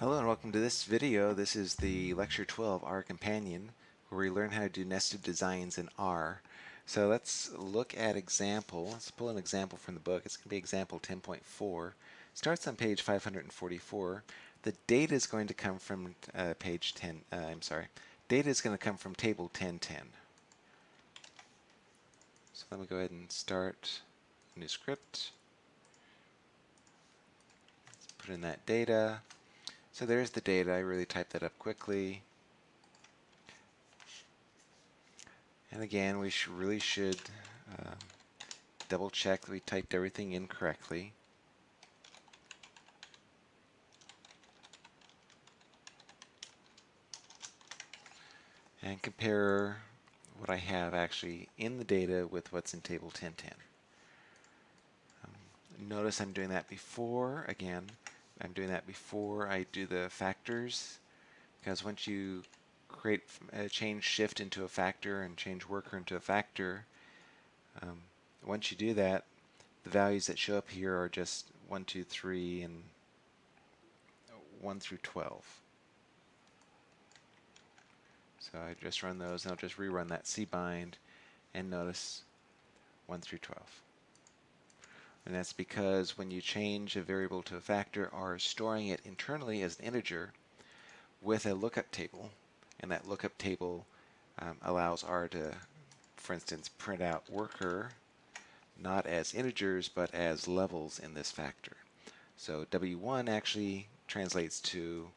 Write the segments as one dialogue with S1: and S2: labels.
S1: Hello and welcome to this video. This is the Lecture 12 R Companion where we learn how to do nested designs in R. So let's look at example. Let's pull an example from the book. It's going to be example 10.4. Starts on page 544. The data is going to come from uh, page 10. Uh, I'm sorry. Data is going to come from table 1010. So let me go ahead and start a new script. Let's put in that data. So there's the data. I really typed that up quickly. And again, we sh really should uh, double check that we typed everything in correctly. And compare what I have actually in the data with what's in table 1010. Um, notice I'm doing that before, again, I'm doing that before I do the factors because once you create a uh, change shift into a factor and change worker into a factor um, once you do that the values that show up here are just 1 2 3 and 1 through 12 so I just run those and I'll just rerun that cbind and notice 1 through 12 and that's because when you change a variable to a factor or storing it internally as an integer with a lookup table, and that lookup table um, allows R to, for instance, print out worker not as integers but as levels in this factor. So W1 actually translates to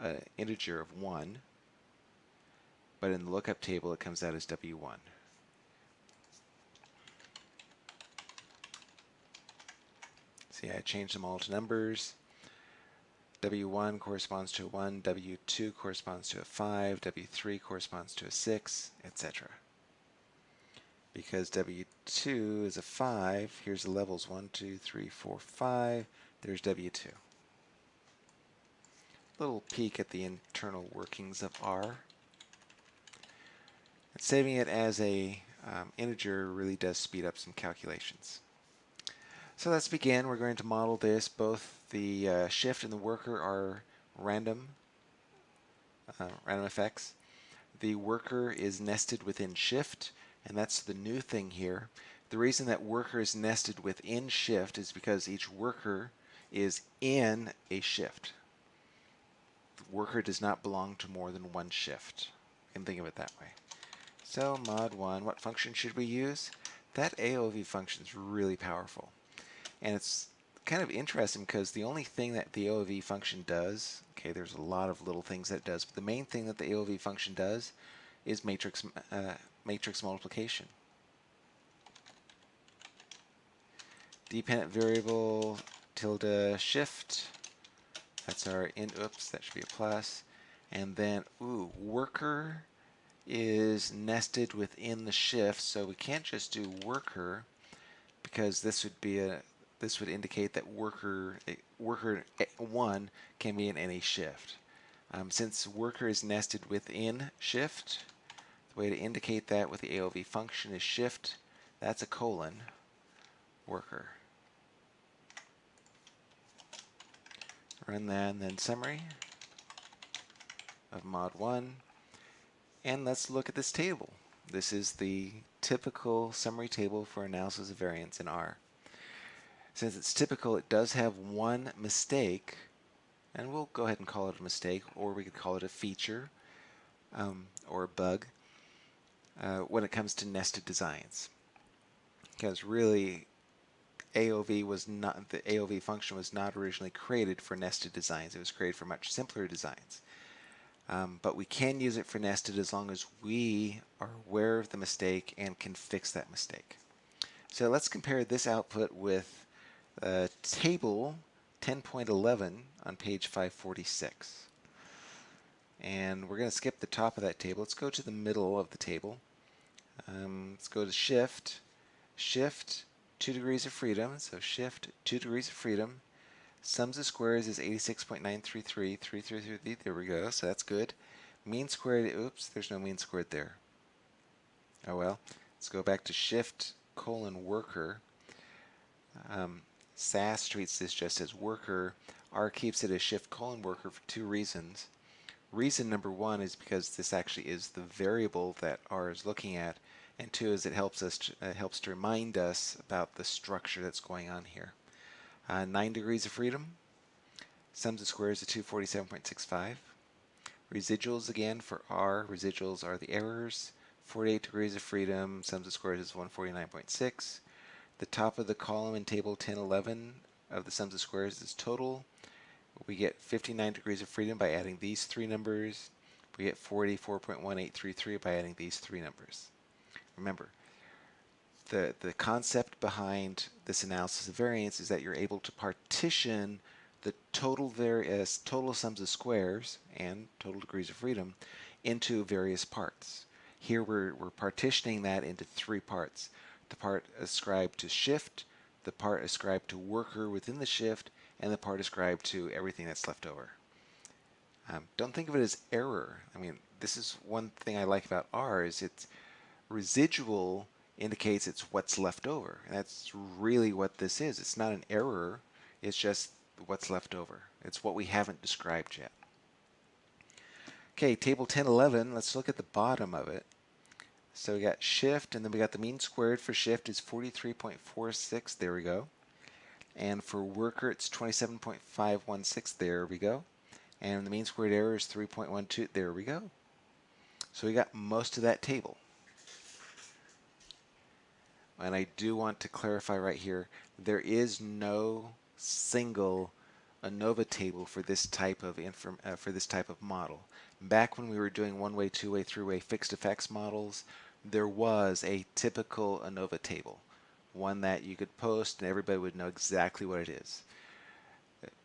S1: an integer of 1, but in the lookup table it comes out as W1. See, I changed them all to numbers. W1 corresponds to a 1, W2 corresponds to a 5, W3 corresponds to a 6, etc. Because W2 is a 5, here's the levels 1, 2, 3, 4, 5, there's W2. Little peek at the internal workings of R. And saving it as a um, integer really does speed up some calculations. So let's begin. We're going to model this. Both the uh, shift and the worker are random, uh, random effects. The worker is nested within shift, and that's the new thing here. The reason that worker is nested within shift is because each worker is in a shift. The worker does not belong to more than one shift. You can think of it that way. So mod 1, what function should we use? That AOV function is really powerful. And it's kind of interesting because the only thing that the AOV function does, okay, there's a lot of little things that it does, but the main thing that the AOV function does is matrix, uh, matrix multiplication. Dependent variable tilde shift, that's our in, oops, that should be a plus. And then, ooh, worker is nested within the shift, so we can't just do worker because this would be a this would indicate that worker worker 1 can be in any shift. Um, since worker is nested within shift, the way to indicate that with the AOV function is shift, that's a colon, worker. Run that and then summary of mod 1. And let's look at this table. This is the typical summary table for analysis of variance in R. Since it's typical, it does have one mistake, and we'll go ahead and call it a mistake, or we could call it a feature um, or a bug uh, when it comes to nested designs. Because really, AOV was not the AOV function was not originally created for nested designs. It was created for much simpler designs. Um, but we can use it for nested as long as we are aware of the mistake and can fix that mistake. So let's compare this output with uh, table 10.11 on page 546. And we're going to skip the top of that table. Let's go to the middle of the table. Um, let's go to shift, shift 2 degrees of freedom, so shift 2 degrees of freedom. Sums of squares is 86.933, 333, there we go, so that's good. Mean squared, oops, there's no mean squared there. Oh well, let's go back to shift colon worker. Um, SAS treats this just as worker. R keeps it as shift colon worker for two reasons. Reason number one is because this actually is the variable that R is looking at, and two is it helps us to, uh, helps to remind us about the structure that's going on here. Uh, 9 degrees of freedom, sums of squares of 247.65. Residuals again for R, residuals are the errors. 48 degrees of freedom, sums of squares is 149.6. The top of the column in table 1011 of the sums of squares is total. We get 59 degrees of freedom by adding these three numbers. We get 44.1833 by adding these three numbers. Remember, the, the concept behind this analysis of variance is that you're able to partition the total various uh, total sums of squares and total degrees of freedom into various parts. Here we're, we're partitioning that into three parts. The part ascribed to shift, the part ascribed to worker within the shift, and the part ascribed to everything that's left over. Um, don't think of it as error. I mean, this is one thing I like about R is it's residual indicates it's what's left over. And that's really what this is. It's not an error. It's just what's left over. It's what we haven't described yet. Okay, table 1011, let's look at the bottom of it. So we got shift, and then we got the mean squared for shift is 43.46. There we go. And for worker, it's 27.516. There we go. And the mean squared error is 3.12. There we go. So we got most of that table. And I do want to clarify right here, there is no single ANOVA table for this type of inform, uh, for this type of model. Back when we were doing one-way, two-way, three-way fixed effects models, there was a typical ANOVA table, one that you could post and everybody would know exactly what it is.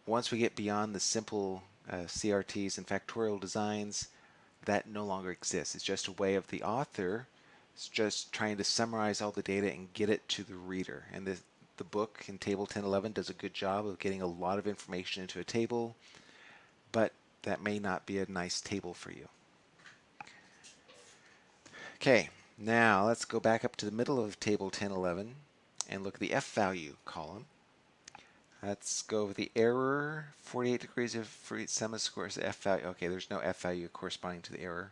S1: Once we get beyond the simple uh, CRDs and factorial designs, that no longer exists. It's just a way of the author it's just trying to summarize all the data and get it to the reader. And the, the book in Table 1011 does a good job of getting a lot of information into a table, but that may not be a nice table for you. Okay, now let's go back up to the middle of Table 1011 and look at the F value column. Let's go with the error, 48 degrees of free sum of squares, F value. Okay, there's no F value corresponding to the error.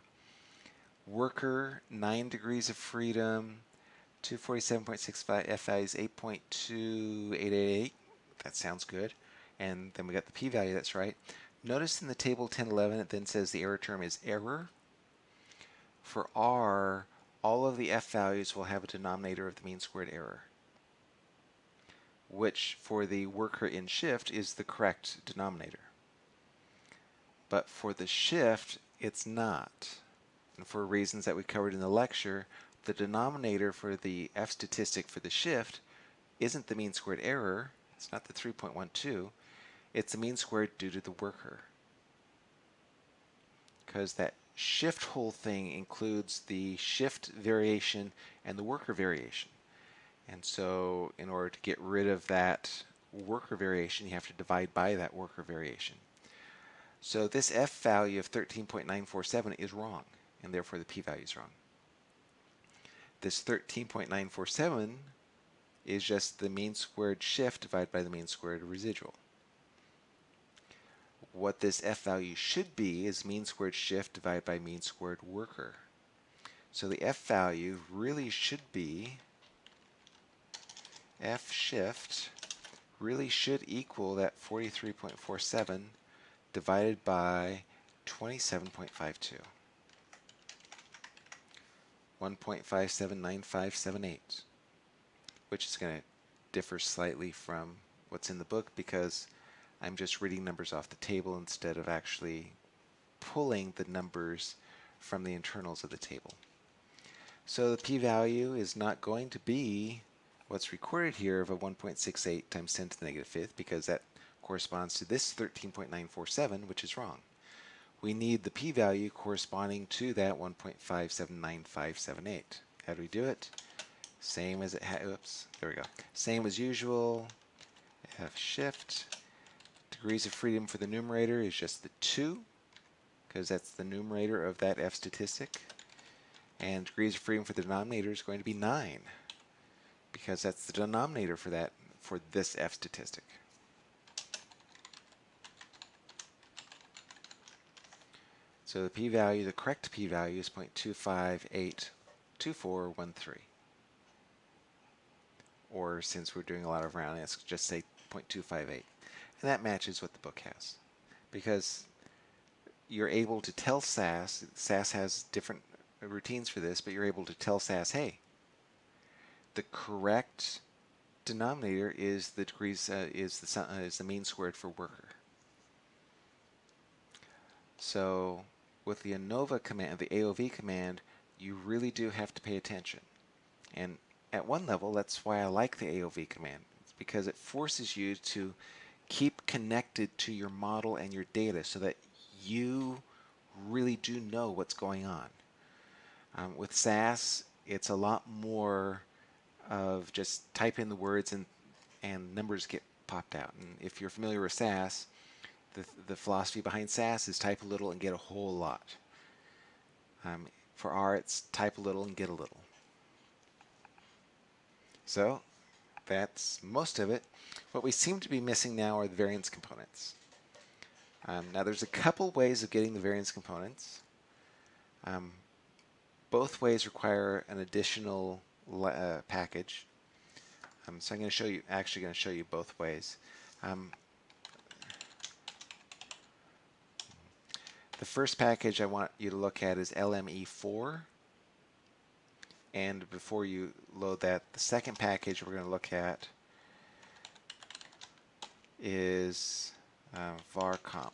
S1: Worker, 9 degrees of freedom, 247.65 F value is 8.2888. That sounds good. And then we got the p-value, that's right. Notice in the table 1011 it then says the error term is error. For R, all of the F values will have a denominator of the mean squared error, which for the worker in shift is the correct denominator. But for the shift, it's not. And for reasons that we covered in the lecture, the denominator for the F statistic for the shift isn't the mean squared error, it's not the 3.12, it's the mean squared due to the worker. Because that shift whole thing includes the shift variation and the worker variation. And so in order to get rid of that worker variation, you have to divide by that worker variation. So this F value of 13.947 is wrong, and therefore the p-value is wrong. This 13.947 is just the mean squared shift divided by the mean squared residual. What this f value should be is mean squared shift divided by mean squared worker. So the f value really should be f shift really should equal that 43.47 divided by 27.52. 1.579578, which is going to differ slightly from what's in the book because I'm just reading numbers off the table instead of actually pulling the numbers from the internals of the table. So the p-value is not going to be what's recorded here of a 1.68 times 10 to the negative fifth because that corresponds to this 13.947, which is wrong we need the p-value corresponding to that 1.579578. How do we do it? Same as it oops, there we go. Same as usual, F shift. Degrees of freedom for the numerator is just the 2, because that's the numerator of that F statistic. And degrees of freedom for the denominator is going to be 9, because that's the denominator for that for this F statistic. So the p-value, the correct p-value is 0.2582413. Or since we're doing a lot of rounding, let's just say 0.258. And that matches what the book has. Because you're able to tell SAS, SAS has different routines for this, but you're able to tell SAS, hey, the correct denominator is the degrees uh, is the uh, is the mean squared for worker. So with the ANOVA command, the AOV command, you really do have to pay attention. And at one level, that's why I like the AOV command. It's because it forces you to keep connected to your model and your data so that you really do know what's going on. Um, with SAS, it's a lot more of just type in the words and, and numbers get popped out. And if you're familiar with SAS, the, the philosophy behind SAS is type a little and get a whole lot. Um, for R, it's type a little and get a little. So that's most of it. What we seem to be missing now are the variance components. Um, now there's a couple ways of getting the variance components. Um, both ways require an additional uh, package. Um, so I'm going to show you, actually going to show you both ways. Um, The first package I want you to look at is LME4. And before you load that, the second package we're going to look at is uh, varcomp.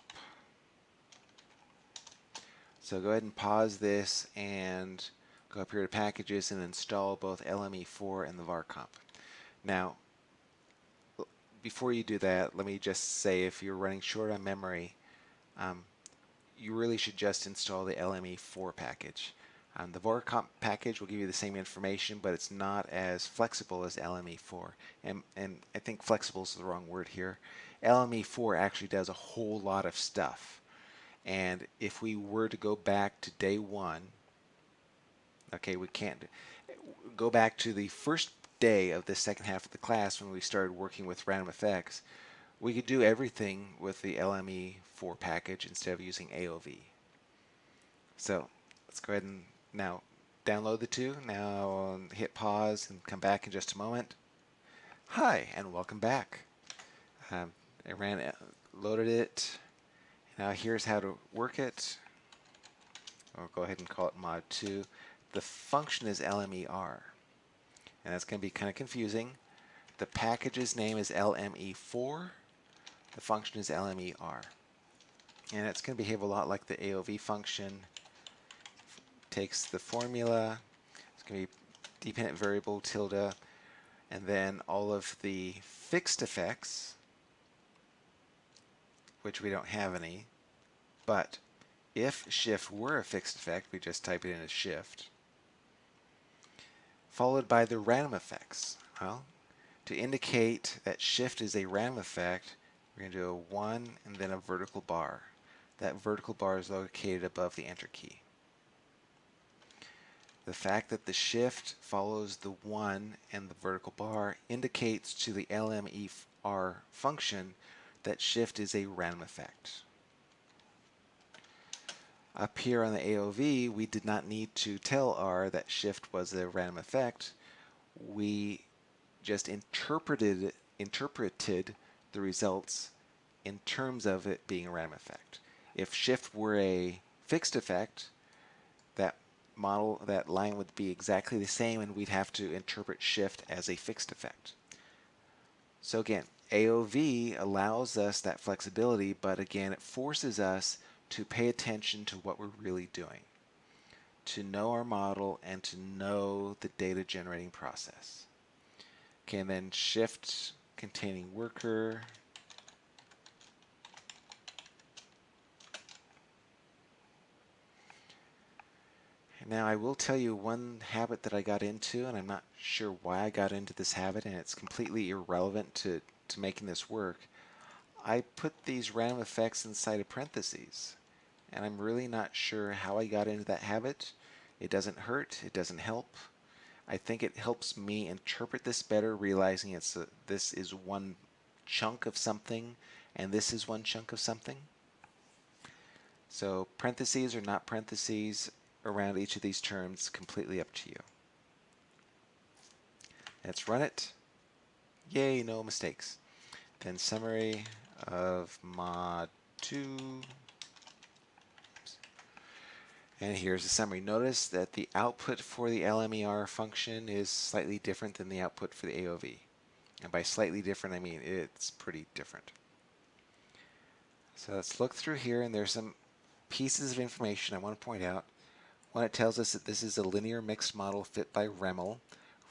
S1: So go ahead and pause this and go up here to packages and install both LME4 and the varcomp. Now, before you do that, let me just say if you're running short on memory, um, you really should just install the LME4 package. Um, the varcomp package will give you the same information, but it's not as flexible as LME4. And, and I think flexible is the wrong word here. LME4 actually does a whole lot of stuff. And if we were to go back to day one, okay, we can't go back to the first day of the second half of the class when we started working with random effects, we could do everything with the LME4 package instead of using AOV. So let's go ahead and now download the two. Now hit pause and come back in just a moment. Hi and welcome back. Um, I ran it, loaded it. Now here's how to work it. I'll go ahead and call it mod 2. The function is LMER. And that's going to be kind of confusing. The package's name is LME4. The function is LMER. And it's going to behave a lot like the AOV function. Takes the formula, it's going to be dependent variable tilde, and then all of the fixed effects, which we don't have any, but if shift were a fixed effect, we just type it in as shift, followed by the random effects. Well, to indicate that shift is a random effect, we're going to do a 1 and then a vertical bar. That vertical bar is located above the enter key. The fact that the shift follows the 1 and the vertical bar indicates to the LMER function that shift is a random effect. Up here on the AOV, we did not need to tell R that shift was a random effect. We just interpreted interpreted the results in terms of it being a random effect. If shift were a fixed effect, that model, that line would be exactly the same and we'd have to interpret shift as a fixed effect. So again, AOV allows us that flexibility, but again, it forces us to pay attention to what we're really doing, to know our model and to know the data generating process. Okay, and then shift containing worker. Now I will tell you one habit that I got into, and I'm not sure why I got into this habit, and it's completely irrelevant to, to making this work. I put these random effects inside of parentheses, and I'm really not sure how I got into that habit. It doesn't hurt, it doesn't help. I think it helps me interpret this better, realizing it's a, this is one chunk of something and this is one chunk of something. So parentheses or not parentheses around each of these terms, completely up to you. Let's run it. Yay, no mistakes. Then summary of mod 2. And here's the summary. Notice that the output for the LMER function is slightly different than the output for the AOV. And by slightly different, I mean it's pretty different. So let's look through here, and there's some pieces of information I want to point out. One, it tells us that this is a linear mixed model fit by REML.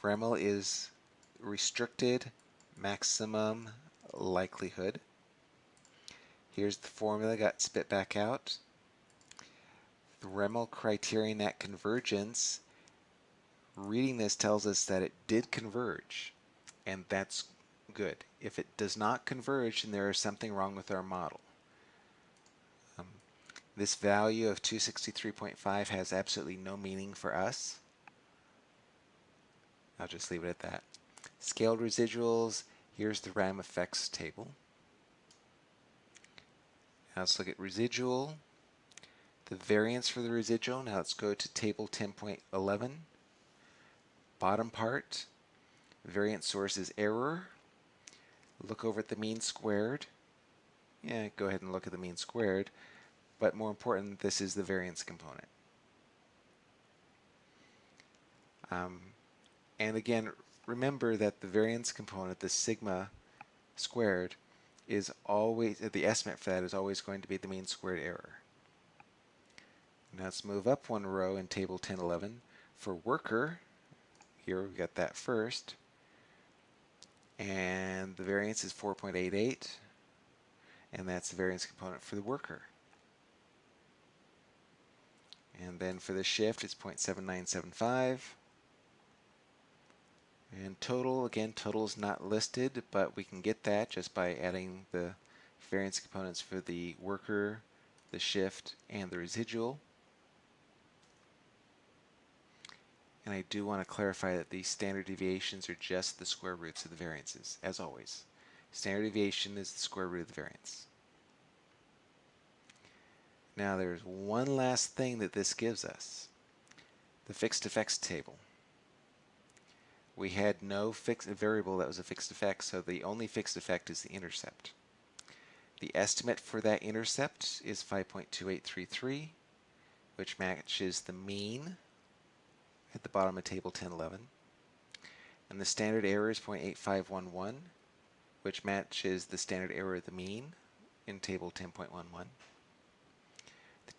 S1: REML is restricted maximum likelihood. Here's the formula got spit back out. The REML criterion at convergence, reading this tells us that it did converge, and that's good. If it does not converge, then there is something wrong with our model. This value of 263.5 has absolutely no meaning for us. I'll just leave it at that. Scaled residuals, here's the RAM effects table. Now let's look at residual. The variance for the residual, now let's go to table 10.11. Bottom part, variance source is error. Look over at the mean squared. Yeah, go ahead and look at the mean squared. But more important, this is the variance component. Um, and again, remember that the variance component, the sigma squared, is always, the estimate for that is always going to be the mean squared error. Now let's move up one row in table 1011. For worker, here we've got that first, and the variance is 4.88, and that's the variance component for the worker. And then for the shift, it's 0.7975. And total, again, total is not listed, but we can get that just by adding the variance components for the worker, the shift, and the residual. And I do want to clarify that these standard deviations are just the square roots of the variances, as always. Standard deviation is the square root of the variance. Now there's one last thing that this gives us. The fixed effects table we had no fixed variable that was a fixed effect, so the only fixed effect is the intercept. The estimate for that intercept is 5.2833, which matches the mean at the bottom of table 1011. And the standard error is 0.8511, which matches the standard error of the mean in table 10.11.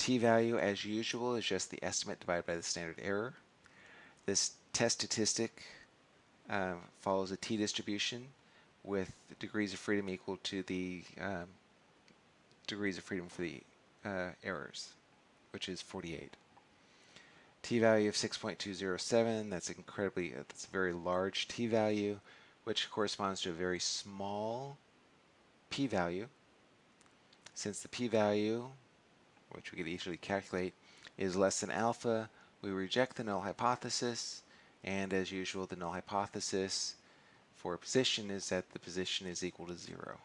S1: T-value, as usual, is just the estimate divided by the standard error. This test statistic uh, follows a t-distribution with degrees of freedom equal to the um, degrees of freedom for the uh, errors, which is 48. t-value of 6.207, that's incredibly, uh, that's a very large t-value, which corresponds to a very small p-value. Since the p-value, which we could easily calculate, is less than alpha, we reject the null hypothesis, and as usual, the null hypothesis for a position is that the position is equal to zero.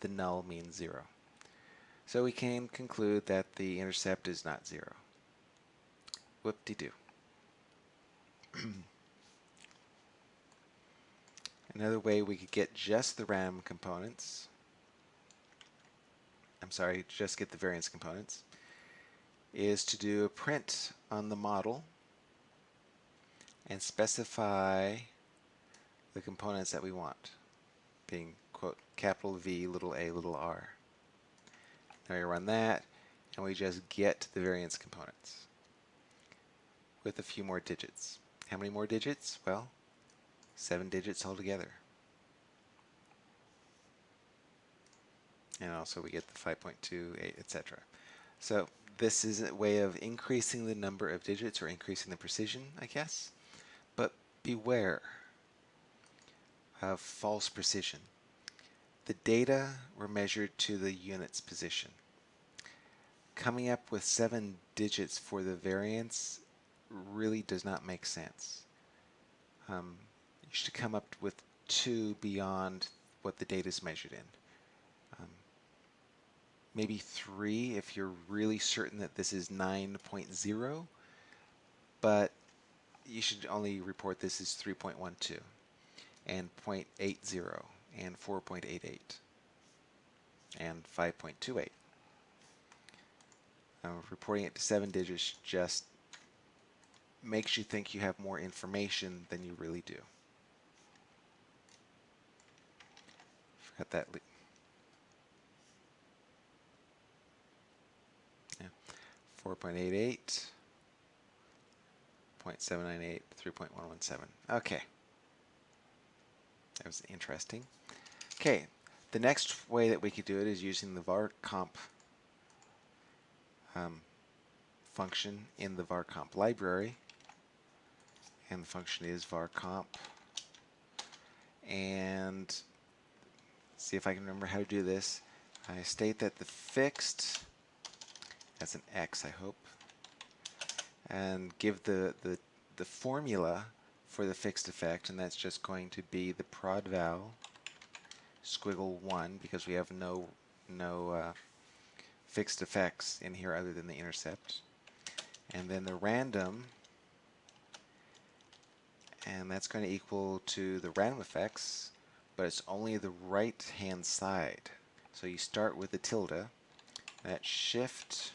S1: The null means zero. So we can conclude that the intercept is not zero. Whoop-de-doo. Another way we could get just the random components, I'm sorry, just get the variance components, is to do a print on the model and specify the components that we want, being quote capital V, little a, little r. Now we run that, and we just get the variance components with a few more digits. How many more digits? Well, seven digits altogether. And also we get the 5.28, etc. So this is a way of increasing the number of digits or increasing the precision, I guess But beware of false precision. The data were measured to the unit's position. Coming up with seven digits for the variance really does not make sense. um, you should come up with 2 beyond what the data is measured in. Maybe 3 if you're really certain that this is 9.0, but you should only report this as 3.12 and 0.80 and 4.88 and 5.28. Uh, reporting it to seven digits just makes you think you have more information than you really do. Forgot that. Yeah. 4.88, 0.798, 3.117. Okay. That was interesting. Okay, the next way that we could do it is using the varcomp um, function in the varcomp library. And the function is varcomp. And see if I can remember how to do this. I state that the fixed, that's an x I hope, and give the, the, the formula for the fixed effect, and that's just going to be the prod val squiggle 1 because we have no no uh, fixed effects in here other than the intercept. And then the random, and that's going to equal to the random effects, but it's only the right hand side. So you start with the tilde, that shift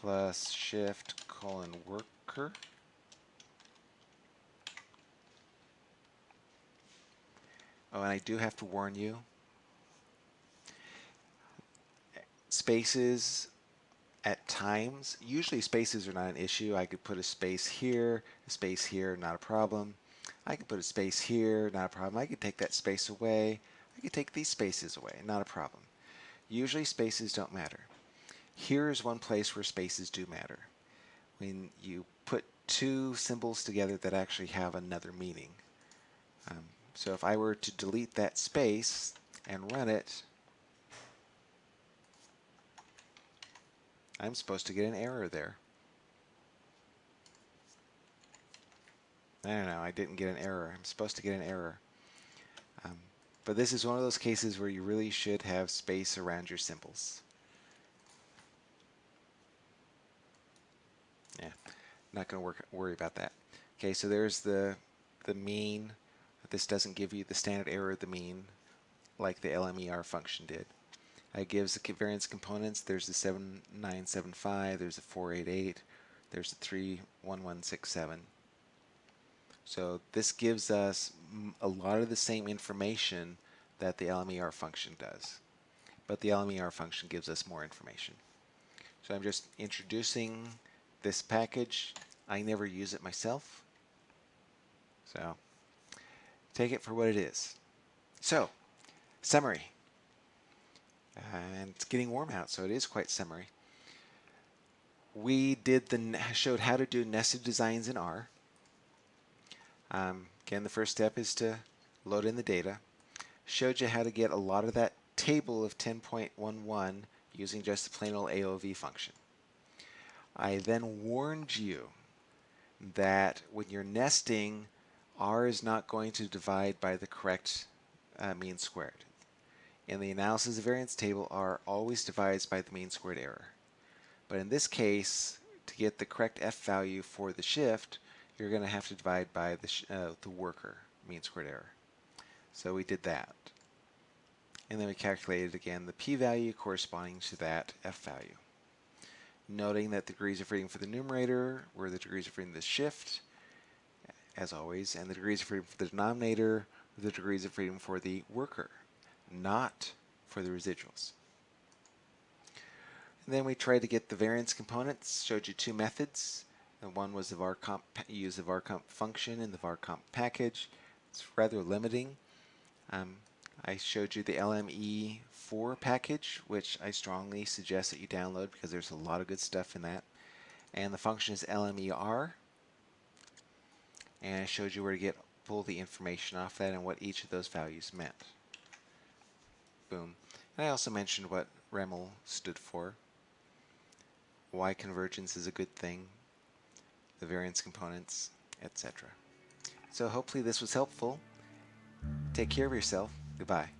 S1: plus shift colon worker. Oh, and I do have to warn you, spaces at times, usually spaces are not an issue. I could put a space here, a space here, not a problem. I could put a space here, not a problem. I could take that space away. I could take these spaces away, not a problem. Usually spaces don't matter. Here is one place where spaces do matter. When you put two symbols together that actually have another meaning. Um, so if I were to delete that space and run it, I'm supposed to get an error there. I don't know, I didn't get an error. I'm supposed to get an error. Um, but this is one of those cases where you really should have space around your symbols. Yeah, not going to worry about that. Okay, so there's the the mean this doesn't give you the standard error of the mean like the LMER function did. It gives the variance components. There's the 7975, there's the 488, there's the 31167. So this gives us a lot of the same information that the LMER function does. But the LMER function gives us more information. So I'm just introducing this package. I never use it myself. So Take it for what it is. So, summary. And it's getting warm out, so it is quite summery. We did the showed how to do nested designs in R. Um, again, the first step is to load in the data. Showed you how to get a lot of that table of 10.11 using just the plain old AOV function. I then warned you that when you're nesting r is not going to divide by the correct uh, mean squared. In the analysis of variance table, r always divides by the mean squared error. But in this case, to get the correct f value for the shift, you're going to have to divide by the, uh, the worker mean squared error. So we did that. And then we calculated again the p-value corresponding to that f value. Noting that the degrees of freedom for the numerator were the degrees of freedom of the shift, as always, and the degrees of freedom for the denominator were the degrees of freedom for the worker, not for the residuals. And then we tried to get the variance components, showed you two methods. And one was the varcomp, use the varcomp function in the varcomp package. It's rather limiting. Um, I showed you the LME4 package, which I strongly suggest that you download because there's a lot of good stuff in that. And the function is LMER, and I showed you where to get pull the information off that and what each of those values meant. Boom. And I also mentioned what REML stood for, why convergence is a good thing, the variance components, etc. So hopefully this was helpful. Take care of yourself. Goodbye.